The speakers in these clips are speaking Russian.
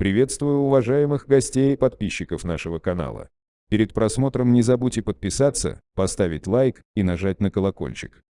Приветствую уважаемых гостей и подписчиков нашего канала. Перед просмотром не забудьте подписаться, поставить лайк и нажать на колокольчик.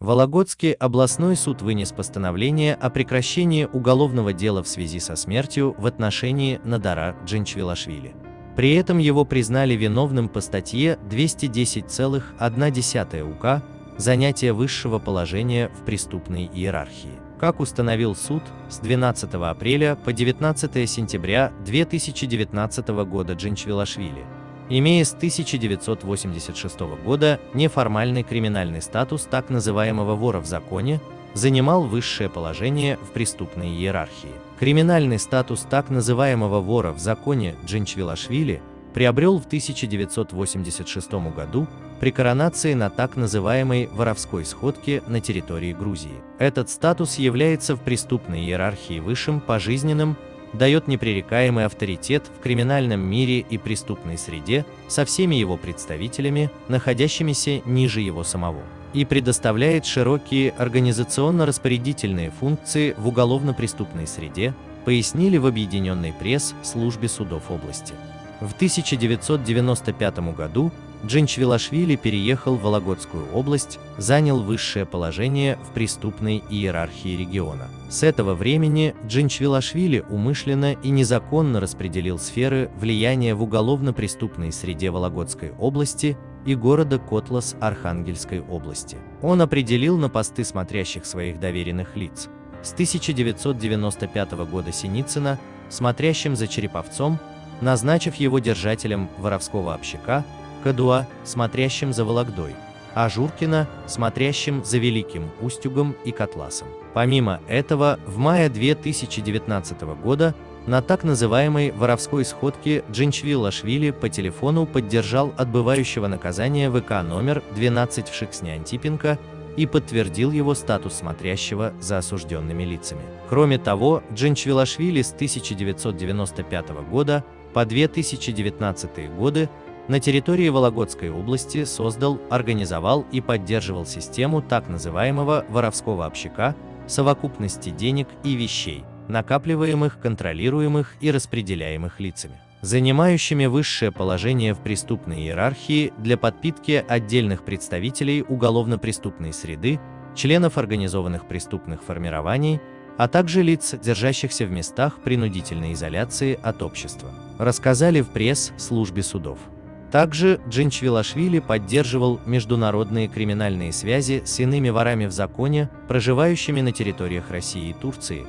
Вологодский областной суд вынес постановление о прекращении уголовного дела в связи со смертью в отношении Надара Джинчвилашвили. При этом его признали виновным по статье 210,1 УК «Занятие высшего положения в преступной иерархии». Как установил суд, с 12 апреля по 19 сентября 2019 года Джинчвилашвили, имея с 1986 года неформальный криминальный статус так называемого вора в законе, занимал высшее положение в преступной иерархии. Криминальный статус так называемого вора в законе Джинчвилашвили приобрел в 1986 году при коронации на так называемой воровской сходке на территории Грузии. Этот статус является в преступной иерархии высшим, пожизненным, дает непререкаемый авторитет в криминальном мире и преступной среде со всеми его представителями, находящимися ниже его самого, и предоставляет широкие организационно-распорядительные функции в уголовно-преступной среде, пояснили в объединенной пресс-службе судов области. В 1995 году Джинчвилашвили переехал в Вологодскую область, занял высшее положение в преступной иерархии региона. С этого времени Джинчвилашвили умышленно и незаконно распределил сферы влияния в уголовно-преступной среде Вологодской области и города Котлас Архангельской области. Он определил на посты смотрящих своих доверенных лиц. С 1995 года Синицына, смотрящим за Череповцом, назначив его держателем воровского общака, Кадуа, смотрящим за Вологдой, а Журкина, смотрящим за Великим Устюгом и Котласом. Помимо этого, в мае 2019 года на так называемой воровской сходке Джинчвилашвили по телефону поддержал отбывающего наказание ВК номер 12 в Шиксне Антипенко и подтвердил его статус смотрящего за осужденными лицами. Кроме того, Джинчвилашвили с 1995 года по 2019 годы на территории Вологодской области создал, организовал и поддерживал систему так называемого воровского общака, совокупности денег и вещей, накапливаемых, контролируемых и распределяемых лицами, занимающими высшее положение в преступной иерархии для подпитки отдельных представителей уголовно-преступной среды, членов организованных преступных формирований, а также лиц, держащихся в местах принудительной изоляции от общества, рассказали в пресс-службе судов. Также Джинчвилашвили поддерживал международные криминальные связи с иными ворами в законе, проживающими на территориях России и Турции,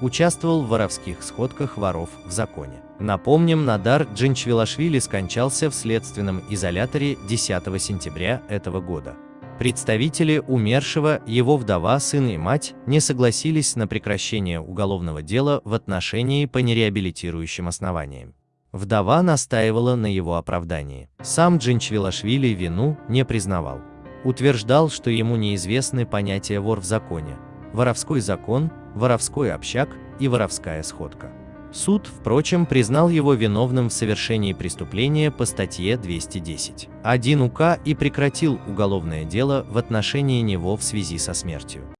участвовал в воровских сходках воров в законе. Напомним, Надар Джинчвилашвили скончался в следственном изоляторе 10 сентября этого года. Представители умершего, его вдова, сын и мать не согласились на прекращение уголовного дела в отношении по нереабилитирующим основаниям. Вдова настаивала на его оправдании. Сам Джинчвилашвили вину не признавал. Утверждал, что ему неизвестны понятия вор в законе, воровской закон, воровской общак и воровская сходка. Суд, впрочем, признал его виновным в совершении преступления по статье 210. 1 УК и прекратил уголовное дело в отношении него в связи со смертью.